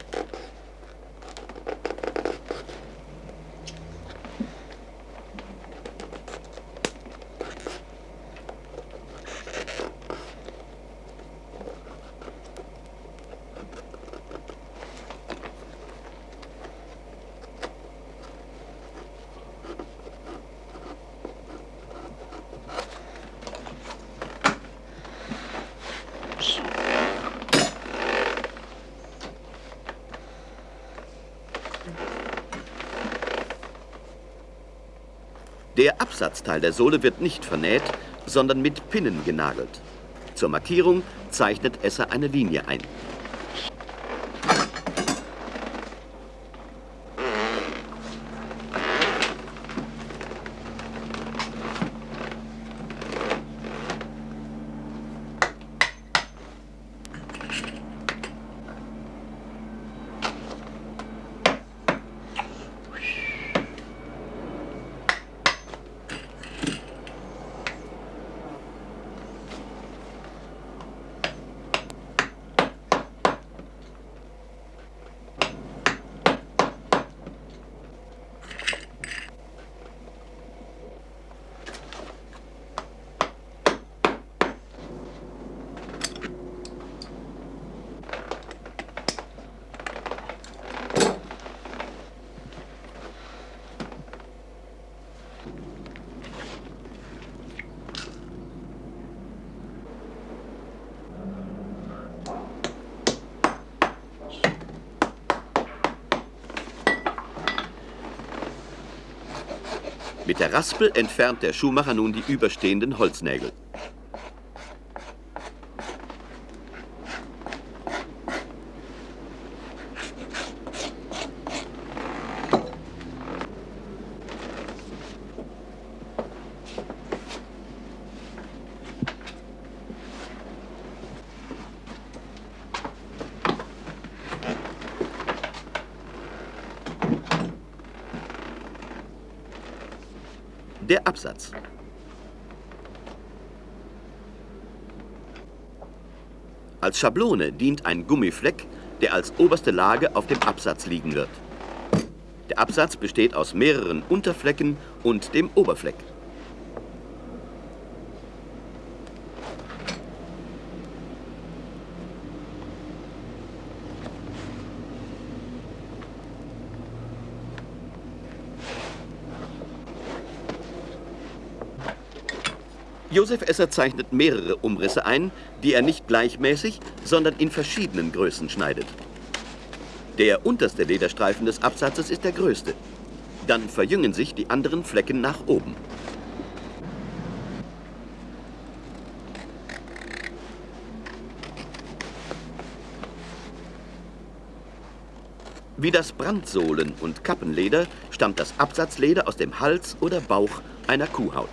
Der Absatzteil der Sohle wird nicht vernäht, sondern mit Pinnen genagelt. Zur Markierung zeichnet Esser eine Linie ein. Der Raspel entfernt der Schuhmacher nun die überstehenden Holznägel. Absatz. Als Schablone dient ein Gummifleck, der als oberste Lage auf dem Absatz liegen wird. Der Absatz besteht aus mehreren Unterflecken und dem Oberfleck. Josef Esser zeichnet mehrere Umrisse ein, die er nicht gleichmäßig, sondern in verschiedenen Größen schneidet. Der unterste Lederstreifen des Absatzes ist der größte. Dann verjüngen sich die anderen Flecken nach oben. Wie das Brandsohlen- und Kappenleder stammt das Absatzleder aus dem Hals oder Bauch einer Kuhhaut.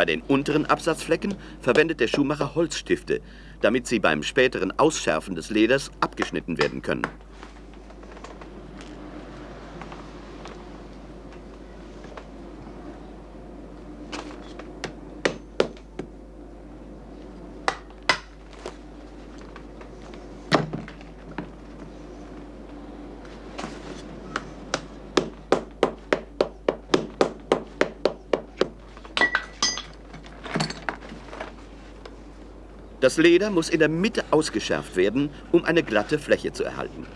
Bei den unteren Absatzflecken verwendet der Schuhmacher Holzstifte, damit sie beim späteren Ausschärfen des Leders abgeschnitten werden können. Das Leder muss in der Mitte ausgeschärft werden, um eine glatte Fläche zu erhalten.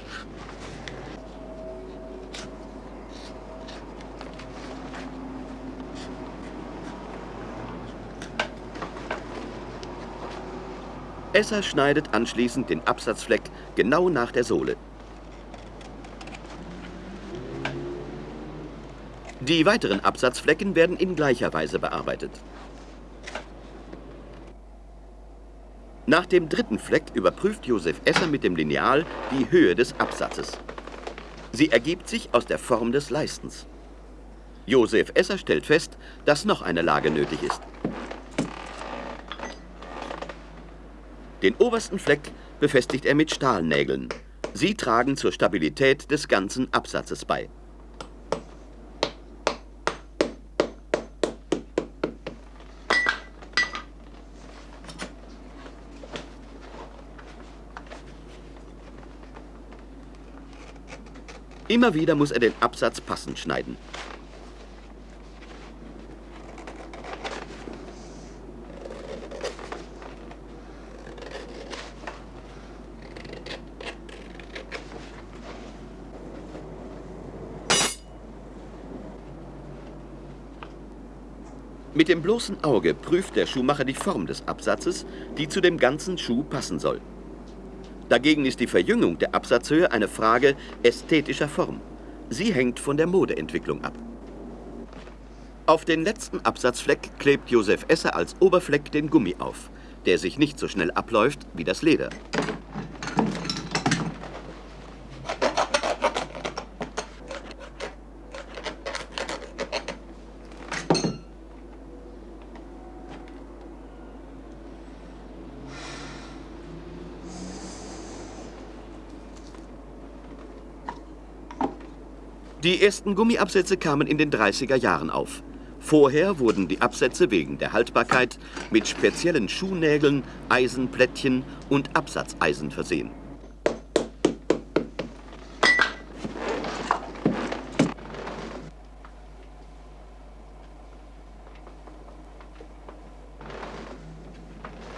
Esser schneidet anschließend den Absatzfleck genau nach der Sohle. Die weiteren Absatzflecken werden in gleicher Weise bearbeitet. Nach dem dritten Fleck überprüft Josef Esser mit dem Lineal die Höhe des Absatzes. Sie ergibt sich aus der Form des Leistens. Josef Esser stellt fest, dass noch eine Lage nötig ist. Den obersten Fleck befestigt er mit Stahlnägeln. Sie tragen zur Stabilität des ganzen Absatzes bei. Immer wieder muss er den Absatz passend schneiden. Mit dem bloßen Auge prüft der Schuhmacher die Form des Absatzes, die zu dem ganzen Schuh passen soll. Dagegen ist die Verjüngung der Absatzhöhe eine Frage ästhetischer Form. Sie hängt von der Modeentwicklung ab. Auf den letzten Absatzfleck klebt Josef Esser als Oberfleck den Gummi auf, der sich nicht so schnell abläuft wie das Leder. Die ersten Gummiabsätze kamen in den 30er Jahren auf. Vorher wurden die Absätze wegen der Haltbarkeit mit speziellen Schuhnägeln, Eisenplättchen und Absatzeisen versehen.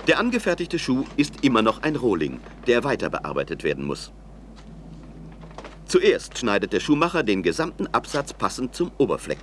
Der angefertigte Schuh ist immer noch ein Rohling, der weiter bearbeitet werden muss. Zuerst schneidet der Schuhmacher den gesamten Absatz passend zum Oberfleck.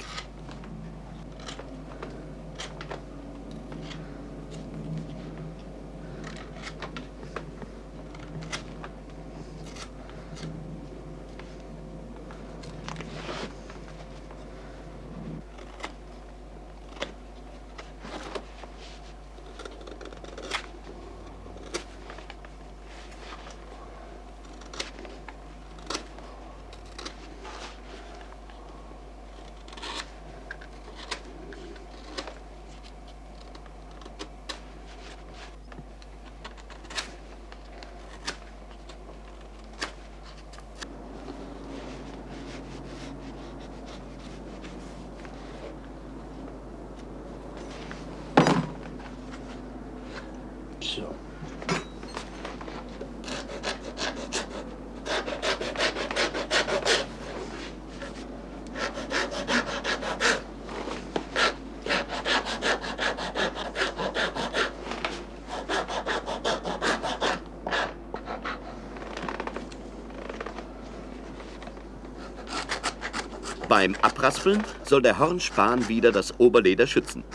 So. Beim Abraspeln soll der Hornspan wieder das Oberleder schützen.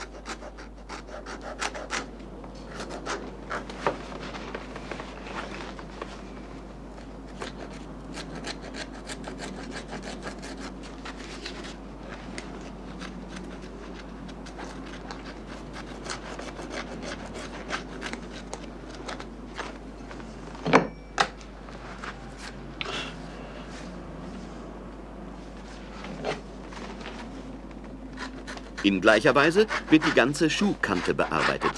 In gleicher Weise wird die ganze Schuhkante bearbeitet.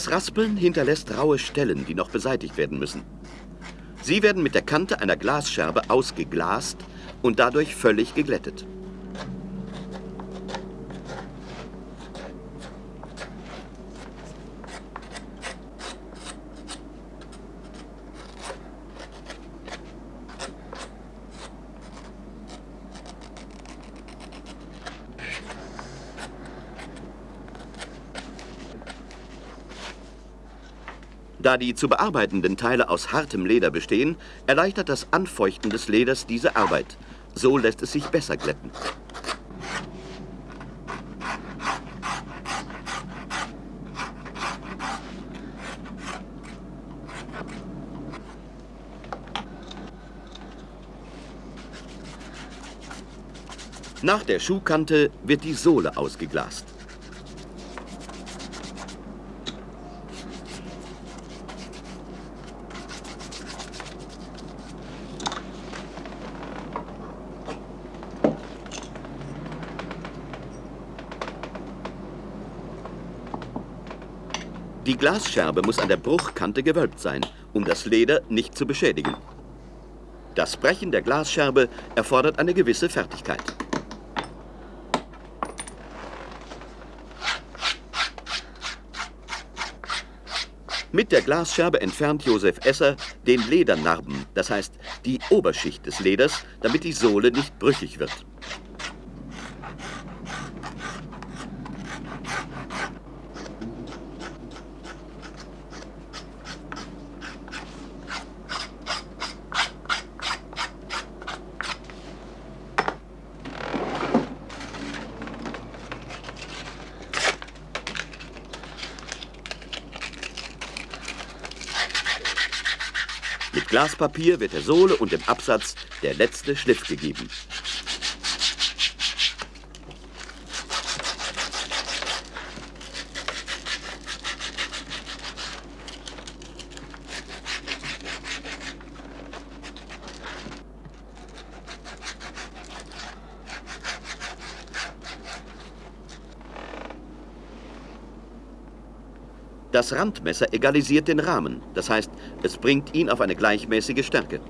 Das Raspeln hinterlässt raue Stellen, die noch beseitigt werden müssen. Sie werden mit der Kante einer Glasscherbe ausgeglast und dadurch völlig geglättet. Da die zu bearbeitenden Teile aus hartem Leder bestehen, erleichtert das Anfeuchten des Leders diese Arbeit. So lässt es sich besser glätten. Nach der Schuhkante wird die Sohle ausgeglast. Die Glasscherbe muss an der Bruchkante gewölbt sein, um das Leder nicht zu beschädigen. Das Brechen der Glasscherbe erfordert eine gewisse Fertigkeit. Mit der Glasscherbe entfernt Josef Esser den Ledernarben, das heißt die Oberschicht des Leders, damit die Sohle nicht brüchig wird. Glaspapier wird der Sohle und dem Absatz der letzte Schliff gegeben. Das Randmesser egalisiert den Rahmen, das heißt, es bringt ihn auf eine gleichmäßige Stärke.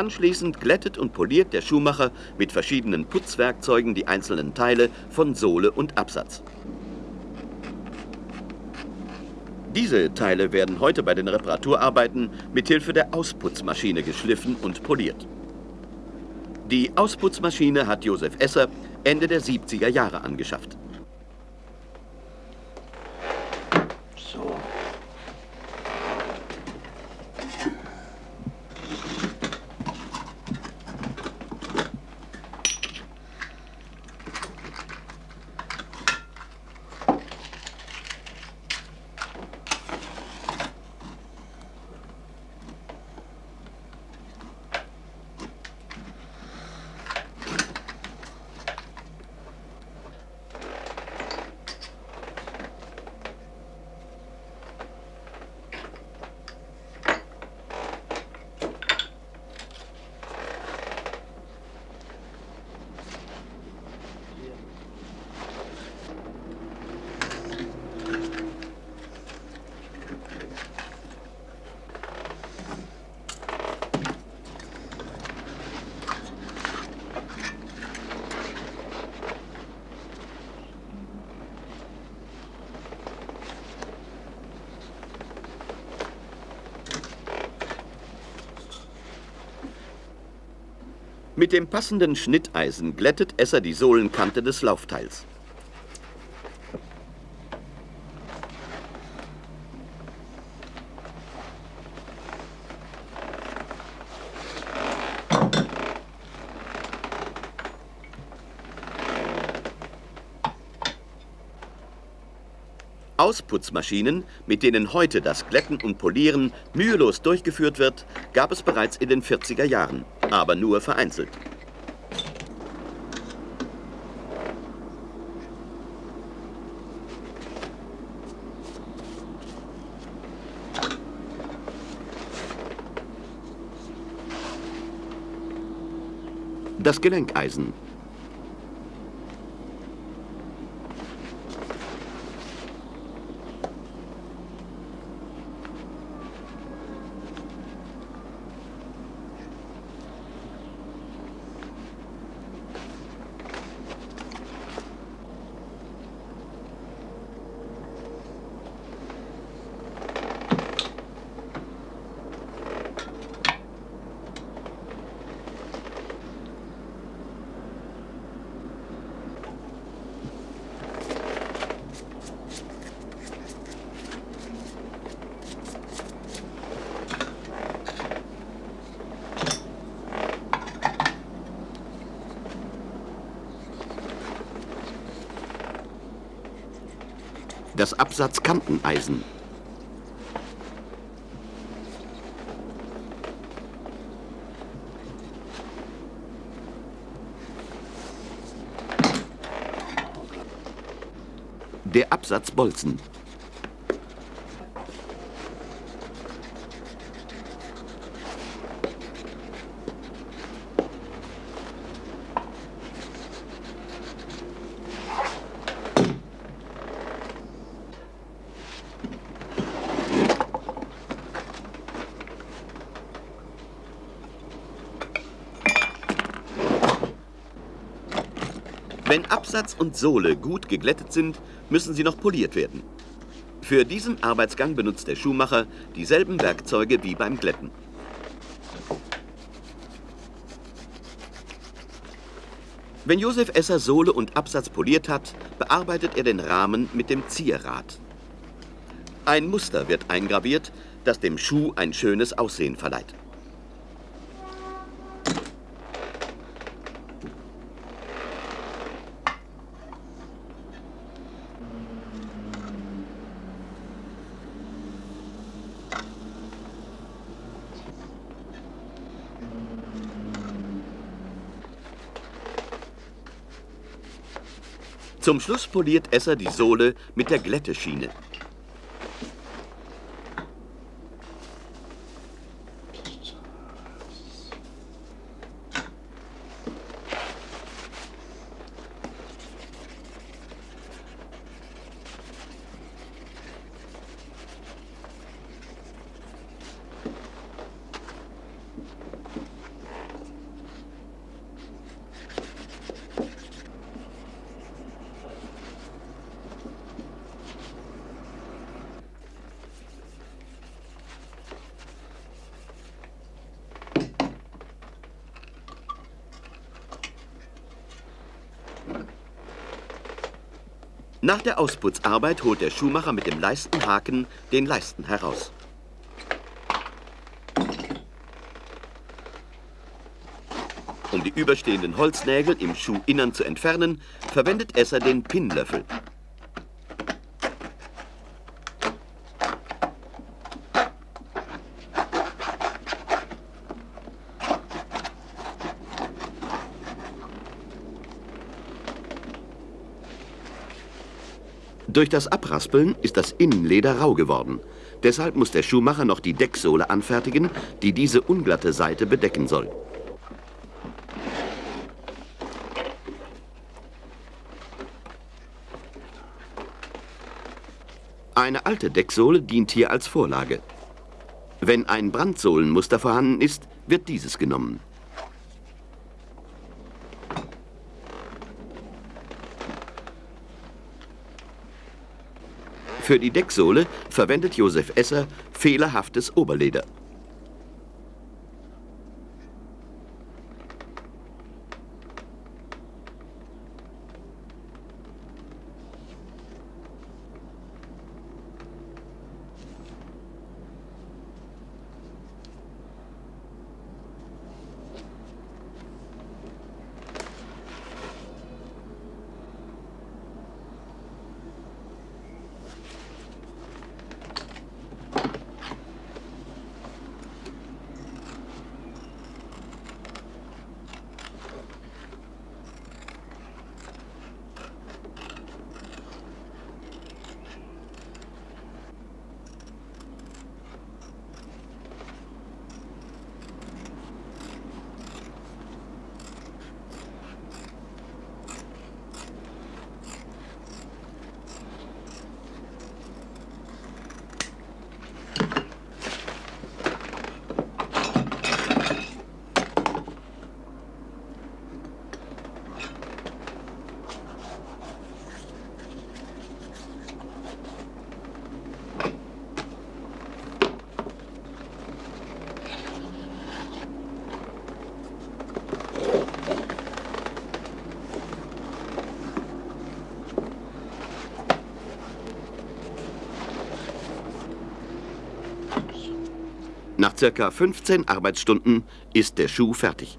Anschließend glättet und poliert der Schuhmacher mit verschiedenen Putzwerkzeugen die einzelnen Teile von Sohle und Absatz. Diese Teile werden heute bei den Reparaturarbeiten mit Hilfe der Ausputzmaschine geschliffen und poliert. Die Ausputzmaschine hat Josef Esser Ende der 70er Jahre angeschafft. Mit dem passenden Schnitteisen glättet Esser die Sohlenkante des Laufteils. Ausputzmaschinen, mit denen heute das Glätten und Polieren mühelos durchgeführt wird, gab es bereits in den 40er Jahren, aber nur vereinzelt. Das Gelenkeisen. Das Absatzkanteneisen. Der Absatzbolzen. Wenn Absatz und Sohle gut geglättet sind, müssen sie noch poliert werden. Für diesen Arbeitsgang benutzt der Schuhmacher dieselben Werkzeuge wie beim Glätten. Wenn Josef Esser Sohle und Absatz poliert hat, bearbeitet er den Rahmen mit dem Zierrad. Ein Muster wird eingraviert, das dem Schuh ein schönes Aussehen verleiht. Zum Schluss poliert Esser die Sohle mit der Glätteschiene. Nach der Ausputzarbeit holt der Schuhmacher mit dem Leistenhaken den Leisten heraus. Um die überstehenden Holznägel im Schuhinnern zu entfernen, verwendet Esser den Pinnlöffel. Durch das Abraspeln ist das Innenleder rau geworden. Deshalb muss der Schuhmacher noch die Decksohle anfertigen, die diese unglatte Seite bedecken soll. Eine alte Decksohle dient hier als Vorlage. Wenn ein Brandsohlenmuster vorhanden ist, wird dieses genommen. Für die Decksohle verwendet Josef Esser fehlerhaftes Oberleder. Circa 15 Arbeitsstunden ist der Schuh fertig.